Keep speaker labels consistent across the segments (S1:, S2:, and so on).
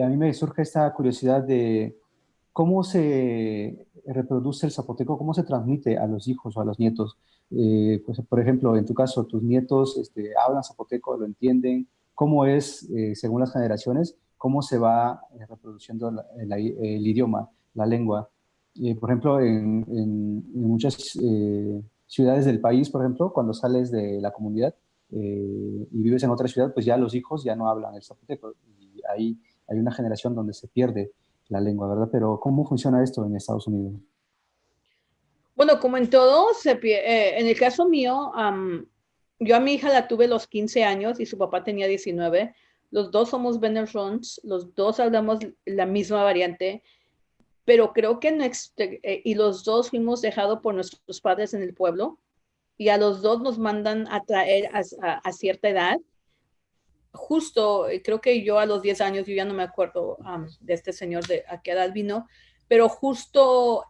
S1: a mí me surge esta curiosidad de cómo se reproduce el zapoteco, cómo se transmite a los hijos o a los nietos. Eh, pues, por ejemplo, en tu caso, tus nietos este, hablan zapoteco, lo entienden, cómo es, eh, según las generaciones, cómo se va eh, reproduciendo el, idioma, la lengua. por ejemplo, en, muchas ciudades del país, por ejemplo, cuando sales de la comunidad y vives en otra ciudad, pues ya los hijos ya no hablan el zapoteco. Y ahí hay una generación donde se pierde la lengua, ¿verdad? Pero ¿cómo funciona esto en Estados Unidos?
S2: Bueno, como en todo, se, eh, en el caso mío, yo a mi hija la tuve los 15 años y su papá tenía 19. Los dos somos Benerons, los dos hablamos la misma variante, pero creo que no, eh, y los dos fuimos dejados por nuestros padres en el pueblo y a los dos nos mandan a traer a cierta edad justo, eh, creo que yo a los 10 años, yo ya no me acuerdo de este señor de a qué edad vino, pero justo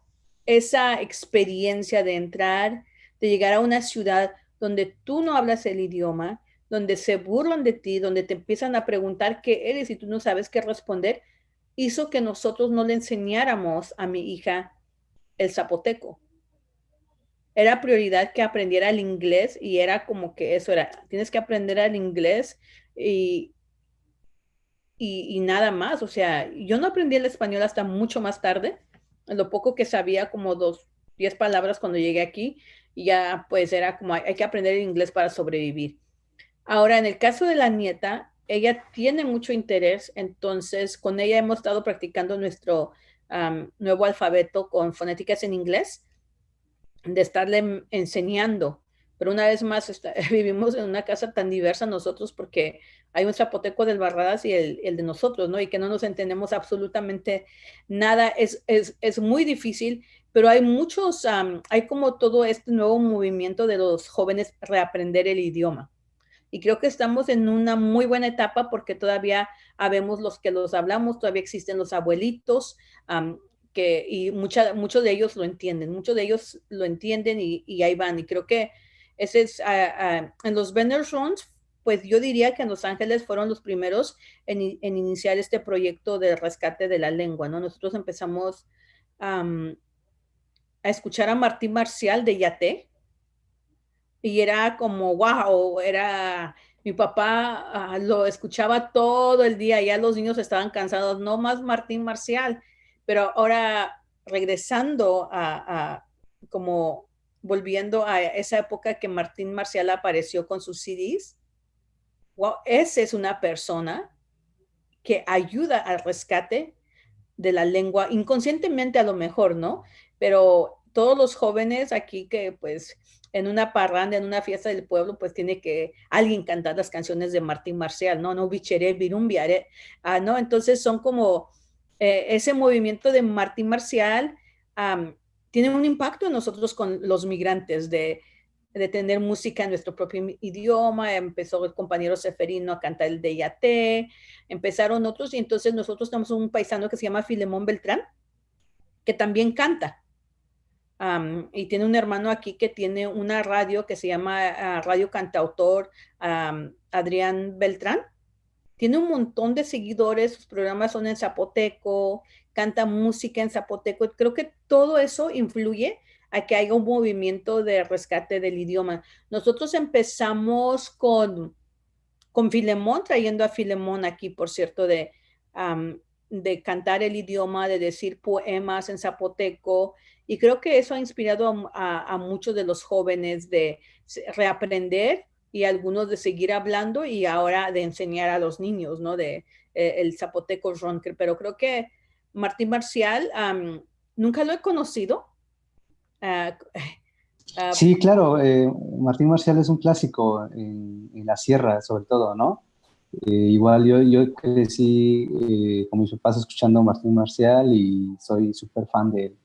S2: esa experiencia de entrar, de llegar a una ciudad donde tú no hablas el idioma, donde se burlan de ti, donde te empiezan a preguntar qué eres y tú no sabes qué responder, hizo que nosotros no le enseñáramos a mi hija el zapoteco. Era prioridad que aprendiera el inglés y era como que eso era, tienes que aprender el inglés y, y, nada más. O sea, yo no aprendí el español hasta mucho más tarde. Lo poco que sabía, como dos, diez palabras cuando llegué aquí, y ya pues era como hay que aprender el inglés para sobrevivir. Ahora, en el caso de la nieta, ella tiene mucho interés, entonces con ella hemos estado practicando nuestro nuevo alfabeto con fonéticas en inglés, de estarle enseñando pero una vez más vivimos en una casa tan diversa nosotros porque hay un zapoteco del Barradas y el, el de nosotros, ¿no? Y que no nos entendemos absolutamente nada. Es, es, es muy difícil, pero hay muchos, hay como todo este nuevo movimiento de los jóvenes reaprender el idioma. Y creo que estamos en una muy buena etapa porque todavía habemos los que los hablamos, todavía existen los abuelitos, que, y mucha, muchos de ellos lo entienden, muchos de ellos lo entienden y, y ahí van. Y creo que es, ah, ah, en los Runs, pues yo diría que en Los Ángeles fueron los primeros en, iniciar este proyecto de rescate de la lengua, ¿no? Nosotros empezamos a escuchar a Martín Marcial de Yate y era como, wow, era, mi papá ah, lo escuchaba todo el día, ya los niños estaban cansados, no más Martín Marcial, pero ahora regresando a como volviendo a esa época que Martín Marcial apareció con sus CDs, wow, esa es una persona que ayuda al rescate de la lengua, inconscientemente a lo mejor, ¿no? Pero todos los jóvenes aquí que pues en una parranda, en una fiesta del pueblo, pues tiene que alguien cantar las canciones de Martín Marcial, ¿no? No bichere, virumbiare, ah, ¿no? Entonces son como eh, ese movimiento de Martín Marcial, tiene un impacto en nosotros con los migrantes de, de tener música en nuestro propio idioma. Empezó el compañero Seferino a cantar el Deyate, empezaron otros y entonces nosotros tenemos un paisano que se llama Filemón Beltrán, que también canta. y tiene un hermano aquí que tiene una radio que se llama ah, Radio Cantautor Adrián Beltrán. Tiene un montón de seguidores, sus programas son en zapoteco, canta música en zapoteco. Creo que todo eso influye a que haya un movimiento de rescate del idioma. Nosotros empezamos con, con Filemón, trayendo a Filemón aquí, por cierto, de, de cantar el idioma, de decir poemas en zapoteco. Y creo que eso ha inspirado a, muchos de los jóvenes de reaprender y algunos de seguir hablando y ahora de enseñar a los niños, ¿no? De eh, el zapoteco ronker. Pero creo que Martín Marcial, nunca lo he conocido.
S1: Ah, ah, sí, claro, eh, Martín Marcial es un clásico en, la sierra, sobre todo, ¿no? Eh, igual yo, yo crecí con mis papás escuchando Martín Marcial y soy súper fan de él.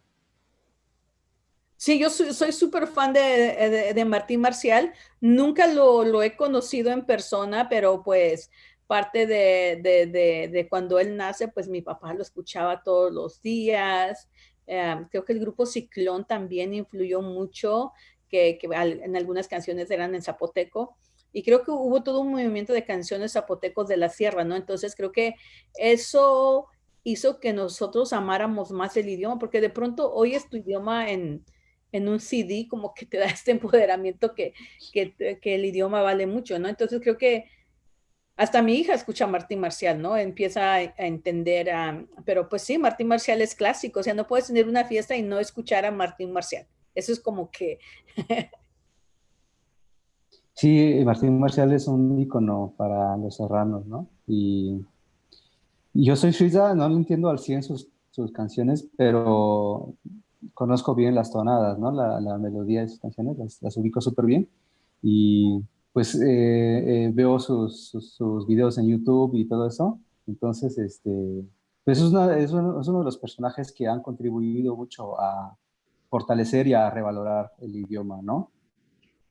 S2: Sí, yo soy súper fan de, Martín Marcial. Nunca lo, lo, he conocido en persona, pero pues parte de, cuando él nace, pues mi papá lo escuchaba todos los días. Em, creo que el grupo Ciclón también influyó mucho, que, en algunas canciones eran en zapoteco. Y creo que hubo todo un movimiento de canciones zapotecos de la sierra, ¿no? Entonces creo que eso hizo que nosotros amáramos más el idioma, porque de pronto oyes tu idioma en, en un CD, como que te da este empoderamiento que, que, el idioma vale mucho, ¿no? Entonces creo que hasta mi hija escucha a Martín Marcial, ¿no? Empieza a, entender, pero pues sí, Martín Marcial es clásico, o sea, no puedes tener una fiesta y no escuchar a Martín Marcial. Eso es como que...
S1: sí, Martín Marcial es un ícono para los serranos, ¿no? Y, yo soy suiza, no lo entiendo al 100 sus, sus canciones, pero conozco bien las tonadas, ¿no? La, la melodía de sus canciones, las, las ubico súper bien. Y pues eh, eh, veo sus, sus, videos en YouTube y todo eso. Entonces, este, pues es, una, es, uno, es, uno, de los personajes que han contribuido mucho a fortalecer y a revalorar el idioma, ¿no?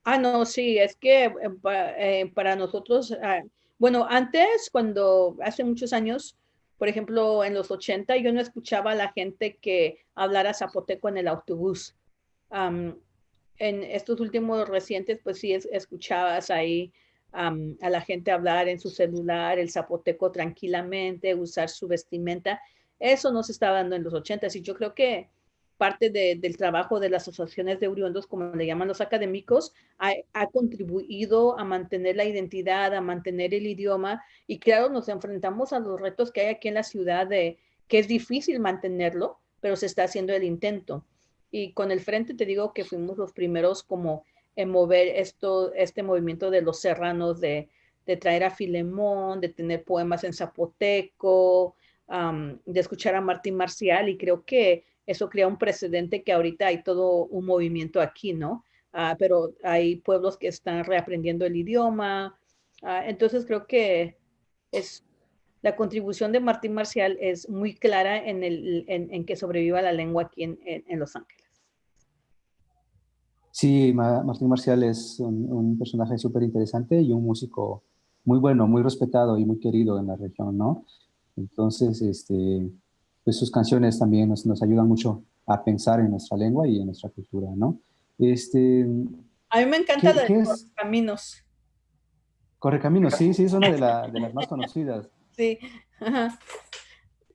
S2: Ah, no, sí, es que eh, eh para nosotros, ah, bueno, antes, cuando hace muchos años, por ejemplo, en los 80, yo no escuchaba a la gente que hablara zapoteco en el autobús. Um, en estos últimos recientes, pues sí escuchabas ahí a la gente hablar en su celular, el zapoteco tranquilamente, usar su vestimenta. Eso no se estaba dando en los ochentas y yo creo que parte del trabajo de las asociaciones de oriundos, como le llaman los académicos, ha, ha, contribuido a mantener la identidad, a mantener el idioma y claro, nos enfrentamos a los retos que hay aquí en la ciudad de que es difícil mantenerlo, pero se está haciendo el intento. Y con el frente te digo que fuimos los primeros como en mover esto, este movimiento de los serranos, de, de traer a Filemón, de tener poemas en zapoteco, de escuchar a Martín Marcial y creo que eso crea un precedente que ahorita hay todo un movimiento aquí, ¿no? Ah, pero hay pueblos que están reaprendiendo el idioma. Ah, entonces creo que es la contribución de Martín Marcial es muy clara en, el, en, que sobreviva la lengua aquí en, en Los Ángeles.
S1: Sí, Martín Marcial es un, personaje súper interesante y un músico muy bueno, muy respetado y muy querido en la región, ¿no? Entonces, este, pues sus canciones también nos, nos ayudan mucho a pensar en nuestra lengua y en nuestra cultura, ¿no? Este,
S2: a mí me encanta de
S1: Correcaminos. sí, sí, es una de, las más conocidas.
S2: Sí,